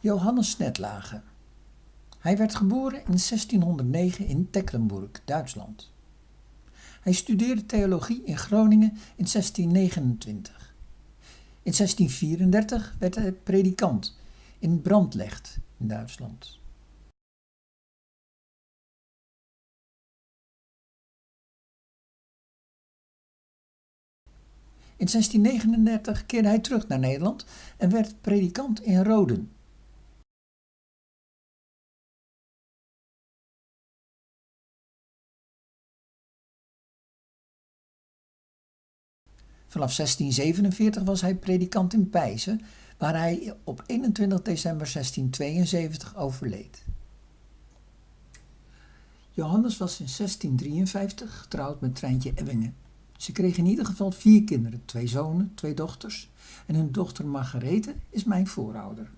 Johannes Netlage. Hij werd geboren in 1609 in Tecklenburg, Duitsland. Hij studeerde theologie in Groningen in 1629. In 1634 werd hij predikant in Brandlecht in Duitsland. In 1639 keerde hij terug naar Nederland en werd predikant in Roden. Vanaf 1647 was hij predikant in Pijzen, waar hij op 21 december 1672 overleed. Johannes was in 1653 getrouwd met Treintje Ebbingen. Ze kregen in ieder geval vier kinderen, twee zonen, twee dochters en hun dochter Margarethe is mijn voorouder.